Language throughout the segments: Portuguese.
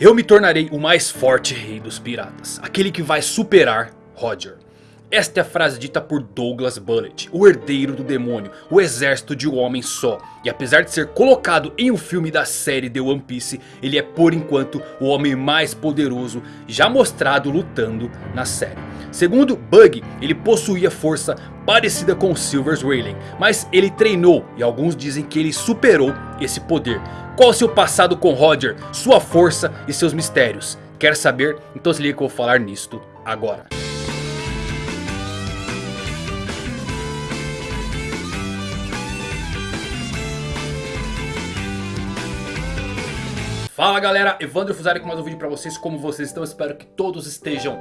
Eu me tornarei o mais forte rei dos piratas. Aquele que vai superar Roger. Esta é a frase dita por Douglas Bullet, o herdeiro do demônio, o exército de um homem só. E apesar de ser colocado em um filme da série The One Piece, ele é por enquanto o homem mais poderoso já mostrado lutando na série. Segundo Bug, ele possuía força parecida com Silver's Rayleigh, mas ele treinou e alguns dizem que ele superou esse poder. Qual o seu passado com Roger, sua força e seus mistérios? Quer saber? Então se liga que eu vou falar nisto agora. Fala galera, Evandro Fusari com mais um vídeo pra vocês, como vocês estão? Espero que todos estejam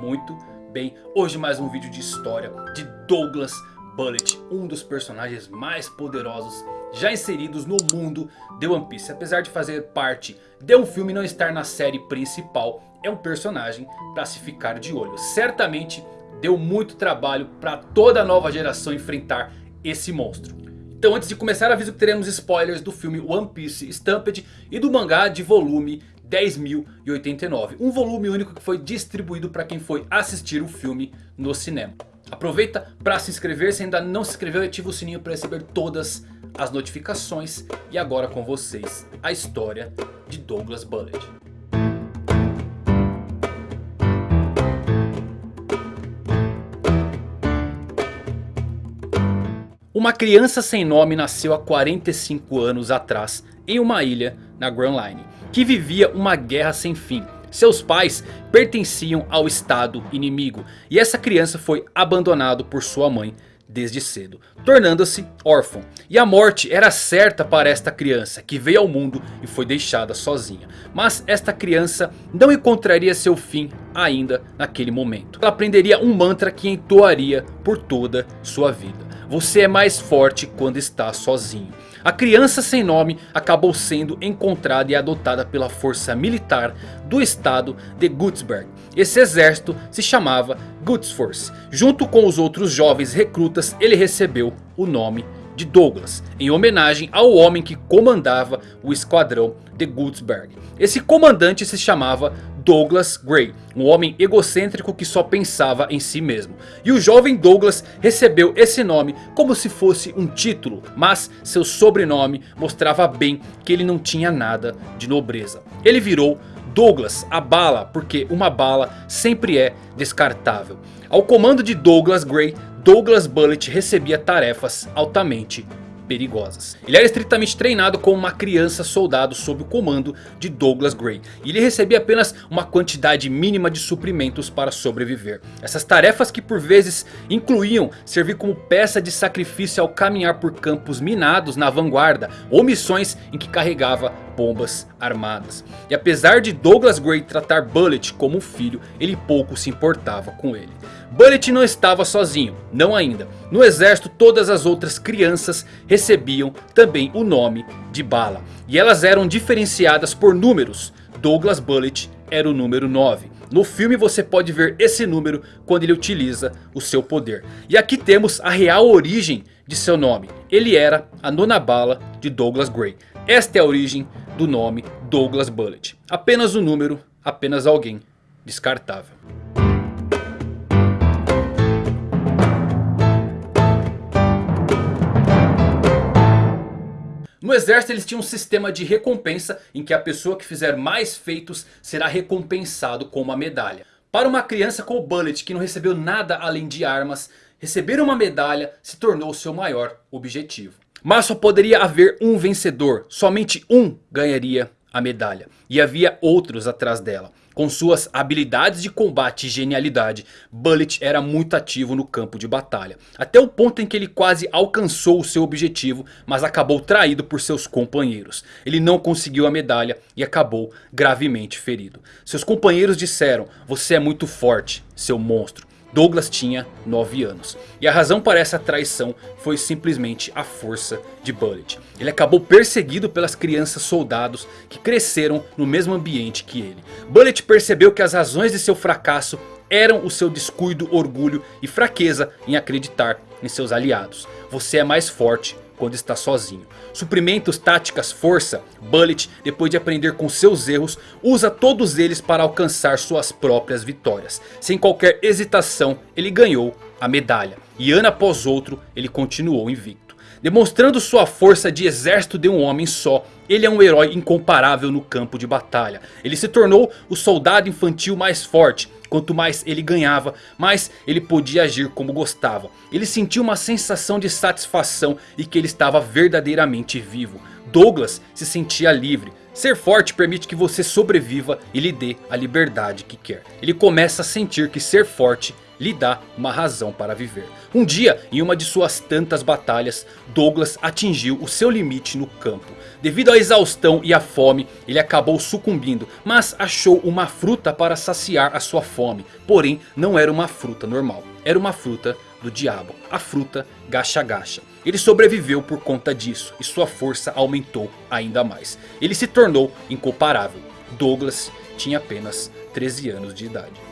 muito bem. Hoje mais um vídeo de história de Douglas Bullet, um dos personagens mais poderosos já inseridos no mundo de One Piece. Apesar de fazer parte de um filme e não estar na série principal, é um personagem para se ficar de olho. Certamente deu muito trabalho para toda a nova geração enfrentar esse monstro. Então antes de começar aviso que teremos spoilers do filme One Piece Stampede e do mangá de volume 10.089. Um volume único que foi distribuído para quem foi assistir o filme no cinema. Aproveita para se inscrever se ainda não se inscreveu e ativa o sininho para receber todas as notificações. E agora com vocês a história de Douglas Bullet. Uma criança sem nome nasceu há 45 anos atrás em uma ilha na Grand Line, que vivia uma guerra sem fim. Seus pais pertenciam ao estado inimigo e essa criança foi abandonada por sua mãe desde cedo, tornando-se órfão. E a morte era certa para esta criança que veio ao mundo e foi deixada sozinha. Mas esta criança não encontraria seu fim ainda naquele momento. Ela aprenderia um mantra que entoaria por toda sua vida. Você é mais forte quando está sozinho. A criança sem nome acabou sendo encontrada e adotada pela força militar do estado de Gutsberg. Esse exército se chamava Gutsforce. Junto com os outros jovens recrutas ele recebeu o nome Douglas, em homenagem ao homem que comandava o esquadrão de Gutsberg. Esse comandante se chamava Douglas Gray, um homem egocêntrico que só pensava em si mesmo. E o jovem Douglas recebeu esse nome como se fosse um título, mas seu sobrenome mostrava bem que ele não tinha nada de nobreza. Ele virou Douglas a bala, porque uma bala sempre é descartável. Ao comando de Douglas Gray, Douglas Bullet recebia tarefas altamente perigosas. Ele era estritamente treinado como uma criança soldado sob o comando de Douglas Gray. E ele recebia apenas uma quantidade mínima de suprimentos para sobreviver. Essas tarefas que por vezes incluíam servir como peça de sacrifício ao caminhar por campos minados na vanguarda. Ou missões em que carregava bombas armadas. E apesar de Douglas Gray tratar Bullet como um filho, ele pouco se importava com ele. Bullet não estava sozinho, não ainda. No exército todas as outras crianças recebiam também o nome de Bala. E elas eram diferenciadas por números. Douglas Bullet era o número 9. No filme você pode ver esse número quando ele utiliza o seu poder. E aqui temos a real origem de seu nome. Ele era a nona bala de Douglas Gray. Esta é a origem do nome Douglas Bullet. Apenas um número, apenas alguém descartável. No exército eles tinham um sistema de recompensa em que a pessoa que fizer mais feitos será recompensado com uma medalha. Para uma criança com o Bullet que não recebeu nada além de armas, receber uma medalha se tornou seu maior objetivo. Mas só poderia haver um vencedor, somente um ganharia a medalha. E havia outros atrás dela. Com suas habilidades de combate e genialidade, Bullet era muito ativo no campo de batalha. Até o ponto em que ele quase alcançou o seu objetivo, mas acabou traído por seus companheiros. Ele não conseguiu a medalha e acabou gravemente ferido. Seus companheiros disseram, você é muito forte, seu monstro. Douglas tinha 9 anos. E a razão para essa traição foi simplesmente a força de Bullet. Ele acabou perseguido pelas crianças soldados que cresceram no mesmo ambiente que ele. Bullet percebeu que as razões de seu fracasso eram o seu descuido, orgulho e fraqueza em acreditar em seus aliados. Você é mais forte quando está sozinho. Suprimentos, táticas, força, Bullet, depois de aprender com seus erros, usa todos eles para alcançar suas próprias vitórias. Sem qualquer hesitação, ele ganhou a medalha. E ano após outro, ele continuou invicto. Demonstrando sua força de exército de um homem só, ele é um herói incomparável no campo de batalha. Ele se tornou o soldado infantil mais forte. Quanto mais ele ganhava, mais ele podia agir como gostava. Ele sentiu uma sensação de satisfação e que ele estava verdadeiramente vivo. Douglas se sentia livre. Ser forte permite que você sobreviva e lhe dê a liberdade que quer. Ele começa a sentir que ser forte lhe dá uma razão para viver. Um dia, em uma de suas tantas batalhas, Douglas atingiu o seu limite no campo. Devido à exaustão e à fome, ele acabou sucumbindo, mas achou uma fruta para saciar a sua fome. Porém, não era uma fruta normal, era uma fruta do diabo, a fruta Gacha Gacha. Ele sobreviveu por conta disso e sua força aumentou ainda mais. Ele se tornou incomparável. Douglas tinha apenas 13 anos de idade.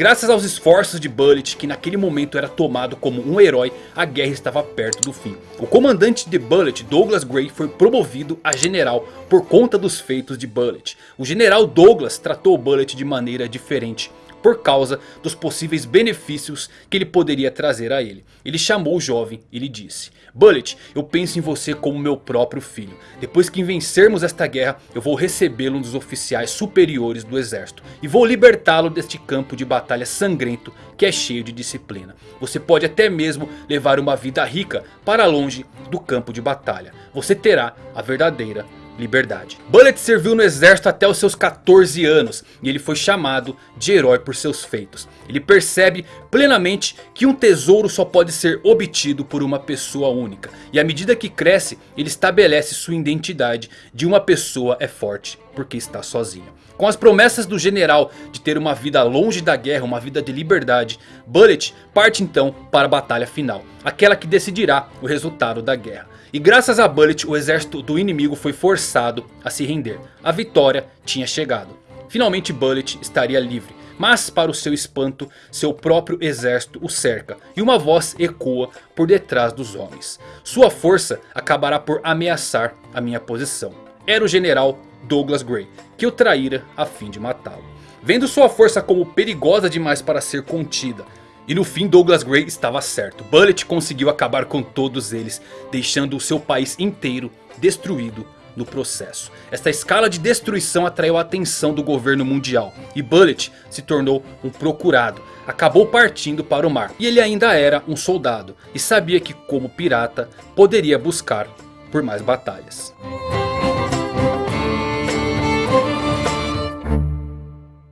Graças aos esforços de Bullet, que naquele momento era tomado como um herói, a guerra estava perto do fim. O comandante de Bullet, Douglas Gray, foi promovido a general por conta dos feitos de Bullet. O general Douglas tratou Bullet de maneira diferente por causa dos possíveis benefícios que ele poderia trazer a ele. Ele chamou o jovem e lhe disse: Bullet, eu penso em você como meu próprio filho. Depois que vencermos esta guerra, eu vou recebê-lo um dos oficiais superiores do exército. E vou libertá-lo deste campo de batalha sangrento que é cheio de disciplina. Você pode até mesmo levar uma vida rica para longe do campo de batalha. Você terá a verdadeira liberdade. Bullet serviu no exército até os seus 14 anos e ele foi chamado de herói por seus feitos. Ele percebe plenamente que um tesouro só pode ser obtido por uma pessoa única. E à medida que cresce, ele estabelece sua identidade de uma pessoa é forte porque está sozinha. Com as promessas do general de ter uma vida longe da guerra, uma vida de liberdade, Bullet parte então para a batalha final. Aquela que decidirá o resultado da guerra. E graças a Bullet o exército do inimigo foi forçado a se render. A vitória tinha chegado. Finalmente Bullet estaria livre. Mas para o seu espanto, seu próprio exército o cerca. E uma voz ecoa por detrás dos homens. Sua força acabará por ameaçar a minha posição. Era o general Douglas Gray, que o traíra a fim de matá-lo. Vendo sua força como perigosa demais para ser contida e no fim Douglas Gray estava certo. Bullet conseguiu acabar com todos eles. Deixando o seu país inteiro destruído no processo. Esta escala de destruição atraiu a atenção do governo mundial. E Bullet se tornou um procurado. Acabou partindo para o mar. E ele ainda era um soldado. E sabia que como pirata poderia buscar por mais batalhas.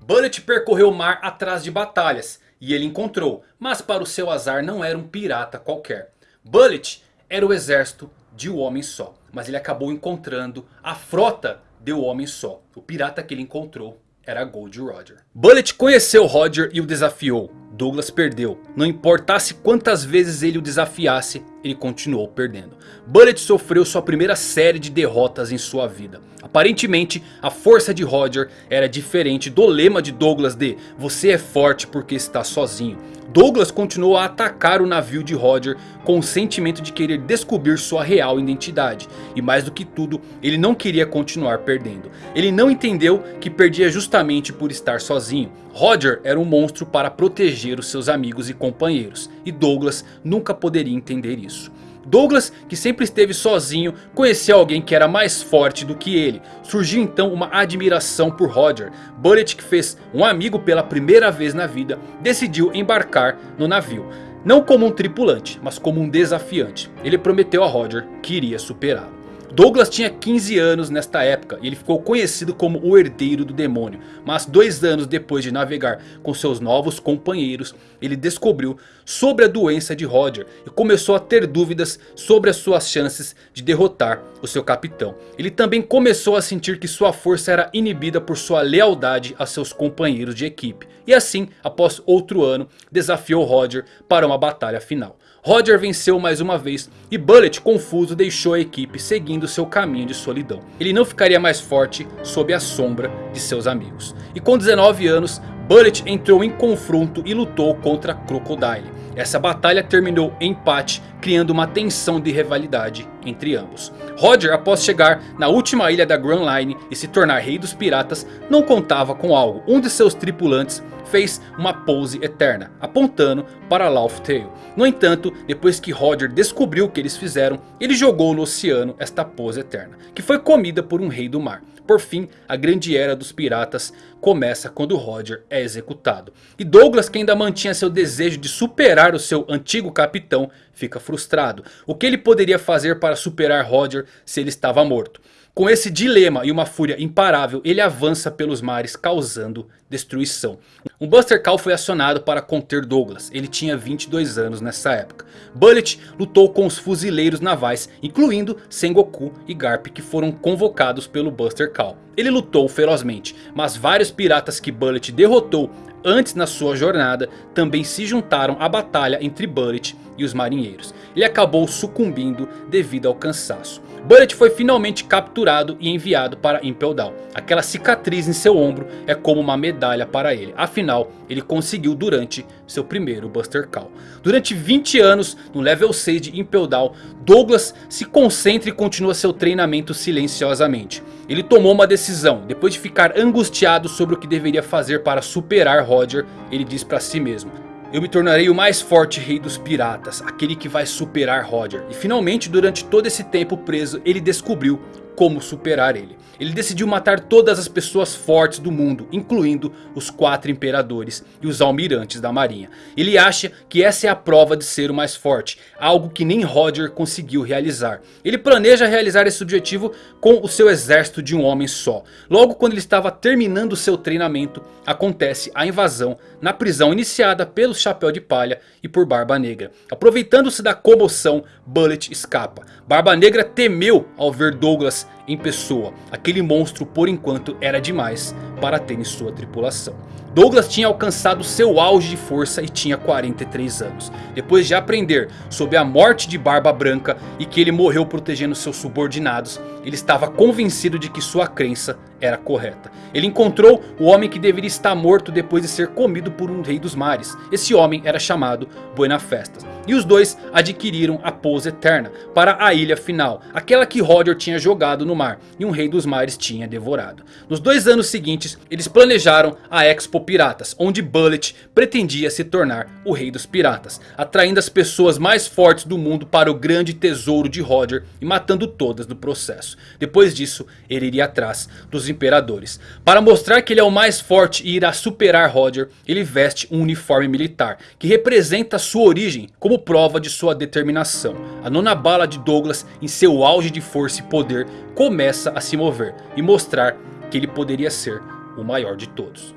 Bullet percorreu o mar atrás de batalhas e ele encontrou. Mas para o seu azar não era um pirata qualquer. Bullet era o exército de um homem só. Mas ele acabou encontrando a frota de um homem só. O pirata que ele encontrou era Gold Roger. Bullet conheceu Roger e o desafiou. Douglas perdeu. Não importasse quantas vezes ele o desafiasse, ele continuou perdendo. Bullet sofreu sua primeira série de derrotas em sua vida. Aparentemente, a força de Roger era diferente do lema de Douglas de Você é forte porque está sozinho. Douglas continuou a atacar o navio de Roger com o sentimento de querer descobrir sua real identidade. E mais do que tudo, ele não queria continuar perdendo. Ele não entendeu que perdia justamente por estar sozinho. Roger era um monstro para proteger os seus amigos e companheiros. E Douglas nunca poderia entender isso. Douglas, que sempre esteve sozinho, conheceu alguém que era mais forte do que ele. Surgiu então uma admiração por Roger. Bullet, que fez um amigo pela primeira vez na vida, decidiu embarcar no navio. Não como um tripulante, mas como um desafiante. Ele prometeu a Roger que iria superá-lo. Douglas tinha 15 anos nesta época e ele ficou conhecido como o herdeiro do demônio. Mas dois anos depois de navegar com seus novos companheiros, ele descobriu sobre a doença de Roger e começou a ter dúvidas sobre as suas chances de derrotar o seu capitão. Ele também começou a sentir que sua força era inibida por sua lealdade a seus companheiros de equipe. E assim, após outro ano, desafiou Roger para uma batalha final. Roger venceu mais uma vez e Bullet confuso deixou a equipe seguindo seu caminho de solidão. Ele não ficaria mais forte sob a sombra de seus amigos. E com 19 anos Bullet entrou em confronto e lutou contra Crocodile. Essa batalha terminou em empate, criando uma tensão de rivalidade entre ambos. Roger após chegar na última ilha da Grand Line e se tornar rei dos piratas, não contava com algo. Um de seus tripulantes fez uma pose eterna, apontando para Laugh Tale. No entanto, depois que Roger descobriu o que eles fizeram, ele jogou no oceano esta pose eterna, que foi comida por um rei do mar. Por fim, a grande era dos piratas começa quando Roger é executado. E Douglas, que ainda mantinha seu desejo de superar o seu antigo capitão, fica frustrado. O que ele poderia fazer para superar Roger se ele estava morto? Com esse dilema e uma fúria imparável, ele avança pelos mares causando destruição. Um Buster Call foi acionado para conter Douglas, ele tinha 22 anos nessa época. Bullet lutou com os fuzileiros navais, incluindo Sengoku e Garp que foram convocados pelo Buster Call. Ele lutou ferozmente, mas vários piratas que Bullet derrotou antes na sua jornada também se juntaram à batalha entre Bullet e os marinheiros. Ele acabou sucumbindo devido ao cansaço. Bullet foi finalmente capturado e enviado para Impel Down. Aquela cicatriz em seu ombro é como uma medalha para ele. Afinal, ele conseguiu durante seu primeiro Buster Call. Durante 20 anos, no level 6 de Impel Down, Douglas se concentra e continua seu treinamento silenciosamente. Ele tomou uma decisão. Depois de ficar angustiado sobre o que deveria fazer para superar Roger, ele diz para si mesmo. Eu me tornarei o mais forte rei dos piratas, aquele que vai superar Roger. E finalmente durante todo esse tempo preso ele descobriu como superar ele. Ele decidiu matar todas as pessoas fortes do mundo, incluindo os quatro imperadores e os almirantes da marinha. Ele acha que essa é a prova de ser o mais forte, algo que nem Roger conseguiu realizar. Ele planeja realizar esse objetivo com o seu exército de um homem só. Logo quando ele estava terminando seu treinamento, acontece a invasão na prisão iniciada pelo Chapéu de Palha e por Barba Negra. Aproveitando-se da comoção, Bullet escapa. Barba Negra temeu ao ver Douglas em pessoa. Aquele monstro por enquanto era demais para ter em sua tripulação. Douglas tinha alcançado seu auge de força e tinha 43 anos. Depois de aprender sobre a morte de Barba Branca e que ele morreu protegendo seus subordinados, ele estava convencido de que sua crença era correta. Ele encontrou o homem que deveria estar morto depois de ser comido por um rei dos mares. Esse homem era chamado Buena Festas. E os dois adquiriram a pose eterna para a ilha final. Aquela que Roger tinha jogado no mar e um rei dos mares tinha devorado. Nos dois anos seguintes eles planejaram a Expo Piratas. Onde Bullet pretendia se tornar o rei dos piratas. Atraindo as pessoas mais fortes do mundo para o grande tesouro de Roger. E matando todas no processo. Depois disso ele iria atrás dos imperadores. Para mostrar que ele é o mais forte e irá superar Roger. Ele veste um uniforme militar. Que representa sua origem como prova de sua determinação. A nona bala de Douglas em seu auge de força e poder começa a se mover e mostrar que ele poderia ser o maior de todos.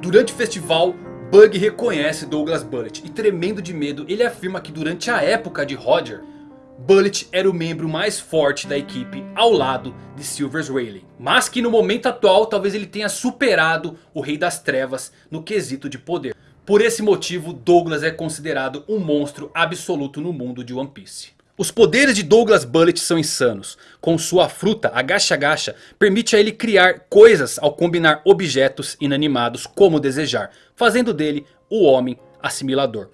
Durante o festival, Bug reconhece Douglas Bullet e tremendo de medo ele afirma que durante a época de Roger Bullet era o membro mais forte da equipe ao lado de Silvers Rayleigh. Mas que no momento atual talvez ele tenha superado o Rei das Trevas no quesito de poder. Por esse motivo Douglas é considerado um monstro absoluto no mundo de One Piece. Os poderes de Douglas Bullet são insanos. Com sua fruta, a Gacha Gacha, permite a ele criar coisas ao combinar objetos inanimados como desejar. Fazendo dele o homem assimilador.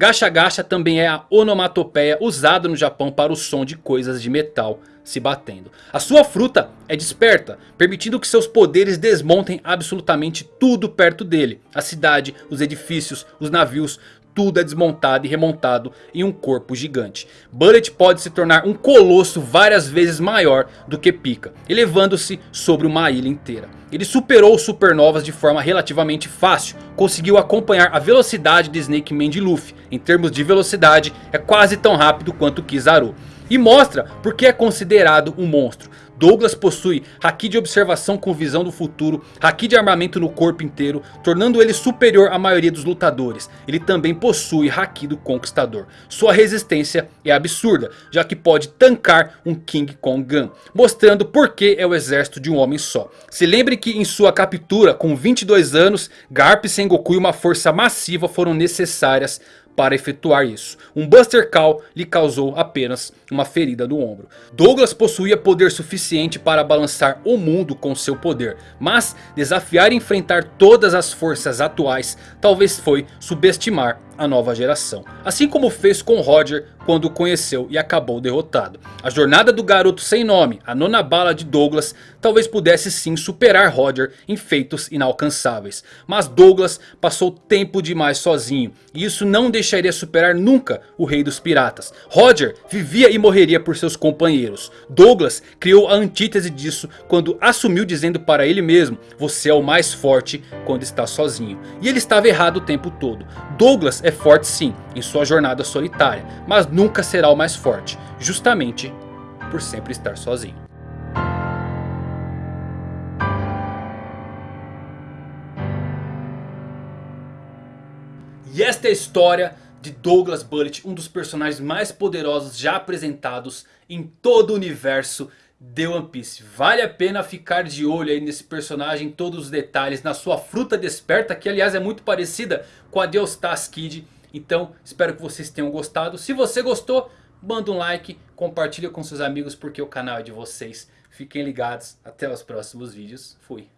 Gacha Gacha também é a onomatopeia usada no Japão para o som de coisas de metal se batendo. A sua fruta é desperta, permitindo que seus poderes desmontem absolutamente tudo perto dele. A cidade, os edifícios, os navios, tudo é desmontado e remontado em um corpo gigante. Bullet pode se tornar um colosso várias vezes maior do que Pika, elevando-se sobre uma ilha inteira. Ele superou supernovas de forma relativamente fácil, conseguiu acompanhar a velocidade de Snake Man de Luffy. Em termos de velocidade é quase tão rápido quanto Kizaru. E mostra porque é considerado um monstro. Douglas possui Haki de observação com visão do futuro, Haki de armamento no corpo inteiro, tornando ele superior à maioria dos lutadores. Ele também possui Haki do conquistador. Sua resistência é absurda, já que pode tancar um King Kong Gun, mostrando por que é o exército de um homem só. Se lembre que em sua captura com 22 anos, Garp, Sengoku e uma força massiva foram necessárias para efetuar isso. Um Buster Call lhe causou apenas uma ferida no ombro. Douglas possuía poder suficiente para balançar o mundo com seu poder. Mas desafiar e enfrentar todas as forças atuais talvez foi subestimar a nova geração. Assim como fez com Roger quando o conheceu e acabou derrotado. A jornada do garoto sem nome, a nona bala de Douglas, talvez pudesse sim superar Roger em feitos inalcançáveis. Mas Douglas passou tempo demais sozinho e isso não deixaria superar nunca o rei dos piratas. Roger vivia e morreria por seus companheiros. Douglas criou a antítese disso quando assumiu dizendo para ele mesmo, você é o mais forte quando está sozinho. E ele estava errado o tempo todo. Douglas é forte sim, em sua jornada solitária, mas nunca será o mais forte, justamente por sempre estar sozinho. E esta é a história de Douglas Bullet, um dos personagens mais poderosos já apresentados em todo o universo de One Piece. Vale a pena ficar de olho aí nesse personagem, todos os detalhes, na sua fruta desperta, que aliás é muito parecida com a Deustas Kid. Então espero que vocês tenham gostado. Se você gostou, manda um like, compartilha com seus amigos porque o canal é de vocês. Fiquem ligados, até os próximos vídeos. Fui.